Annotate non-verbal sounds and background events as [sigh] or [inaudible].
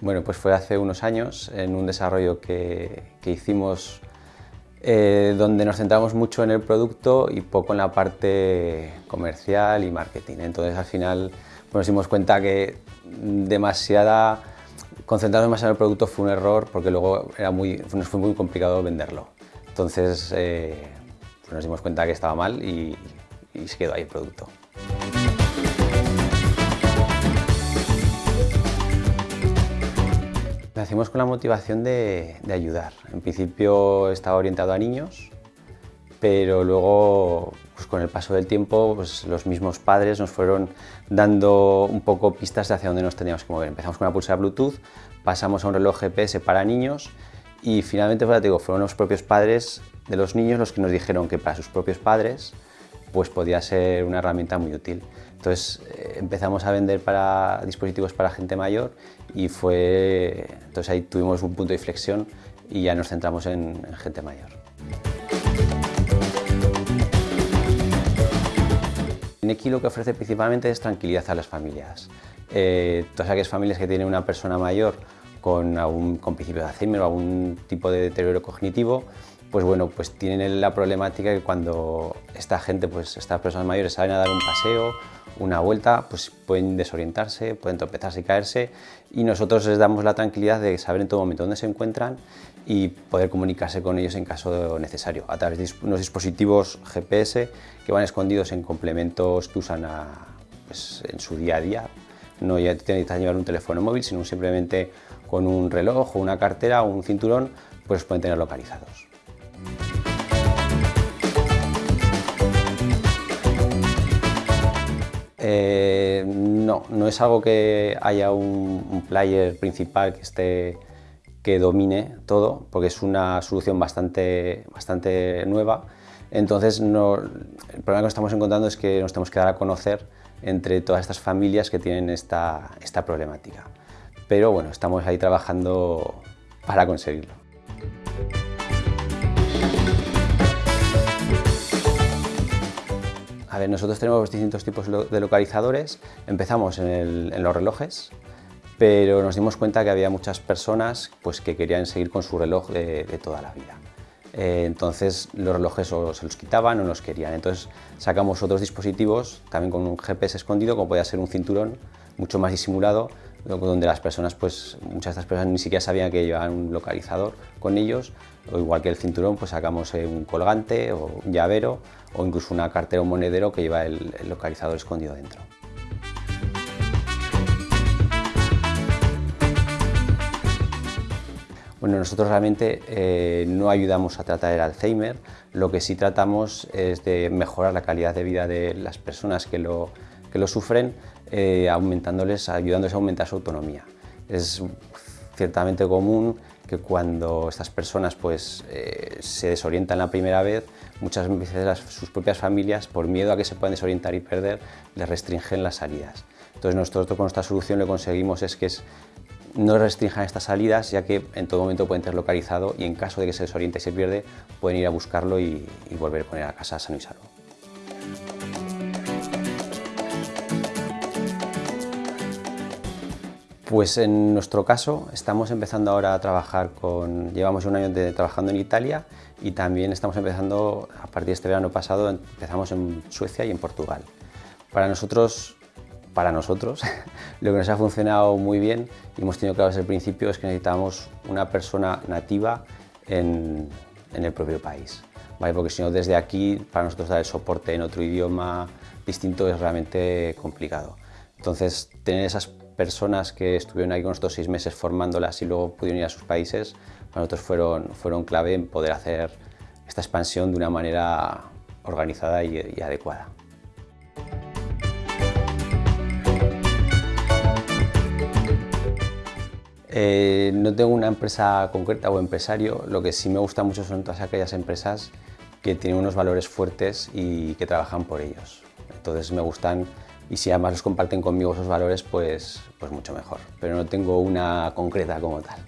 Bueno, pues fue hace unos años en un desarrollo que, hicimos eh, donde nos centramos mucho en el producto y poco en la parte comercial y marketing. Entonces al final pues nos dimos cuenta que demasiada, concentrarnos demasiado en el producto fue un error porque luego era muy, nos fue muy complicado venderlo. Entonces eh, pues nos dimos cuenta que estaba mal y, y se quedó ahí el producto. Nacimos con la motivación de, ayudar. En principio estaba orientado a niños, pero luego pues con el paso del tiempo pues los mismos padres nos fueron dando un poco pistas de hacia dónde nos teníamos que mover. Empezamos con una pulsera Bluetooth, pasamos a un reloj GPS para niños y finalmente pues, digo, fueron los propios padres de los niños los que nos dijeron que para sus propios padres pues podía ser una herramienta muy útil. Entonces eh, empezamos a vender para dispositivos para gente mayor y fue, entonces ahí tuvimos un punto de inflexión y ya nos centramos en, gente mayor. Neki lo que ofrece principalmente es tranquilidad a las familias. Eh, todas aquellas familias que tienen una persona mayor con, algún, con principio de Alzheimer o algún tipo de deterioro cognitivo, pues bueno, pues tienen la problemática que cuando esta gente, pues estas personas mayores salen a dar un paseo, una vuelta, pues pueden desorientarse, pueden tropezarse y caerse y nosotros les damos la tranquilidad de saber en todo momento dónde se encuentran y poder comunicarse con ellos en caso necesario a través de unos dispositivos GPS que van escondidos en complementos que usan pues, en su día a día. No ya necesitan llevar un teléfono móvil, sino simplemente con un reloj o una cartera o un cinturón, pues pueden tener localizados. Eh, no, no es algo que haya un, player principal que, esté, que domine todo, porque es una solución bastante, bastante nueva. Entonces, el problema que estamos encontrando es que nos tenemos que dar a conocer entre todas estas familias que tienen esta, esta problemática. Pero bueno, estamos ahí trabajando para conseguirlo. Nosotros tenemos distintos tipos de localizadores. Empezamos en, los relojes, pero nos dimos cuenta que había muchas personas pues, que querían seguir con su reloj de, toda la vida. Eh, entonces los relojes o se los quitaban o los querían. Entonces sacamos otros dispositivos, también con un GPS escondido, como podía ser un cinturón, mucho más disimulado, donde las personas, pues muchas de estas personas ni siquiera sabían que llevaban un localizador con ellos, o igual que el cinturón, pues sacamos eh, un colgante o un llavero, o incluso una cartera o monedero que lleva el, localizador escondido dentro. Bueno, nosotros realmente eh, no ayudamos a tratar el Alzheimer, lo que sí tratamos es de mejorar la calidad de vida de las personas que lo, que lo sufren eh, aumentándoles, ayudándoles a aumentar su autonomía. Es ciertamente común que cuando estas personas pues, eh, se desorientan la primera vez, muchas veces sus propias familias, por miedo a que se puedan desorientar y perder, les restringen las salidas. Entonces nosotros con esta solución lo que conseguimos es que no restrinjan estas salidas, ya que en todo momento pueden tener localizado y en caso de que se desoriente y se pierde, pueden ir a buscarlo y volver a poner a casa sano y salvo. Pues en nuestro caso estamos empezando ahora a trabajar con, llevamos un año trabajando en Italia y también estamos empezando, a partir de este verano pasado, empezamos en Suecia y en Portugal. Para nosotros, para nosotros, [laughs] lo que nos ha funcionado muy bien y hemos tenido claro desde el principio es que necesitamos una persona nativa en, el propio país. Porque si no, desde aquí, para nosotros dar el soporte en otro idioma distinto es realmente complicado. Entonces, tener esas personas que estuvieron ahí con nosotros seis meses formándolas y luego pudieron ir a sus países, para nosotros fueron, fueron clave en poder hacer esta expansión de una manera organizada y, adecuada. Eh, no tengo una empresa concreta o empresario, lo que sí me gusta mucho son todas aquellas empresas que tienen unos valores fuertes y que trabajan por ellos. Entonces me gustan y si además los comparten conmigo esos valores, pues, pues mucho mejor. Pero no tengo una concreta como tal.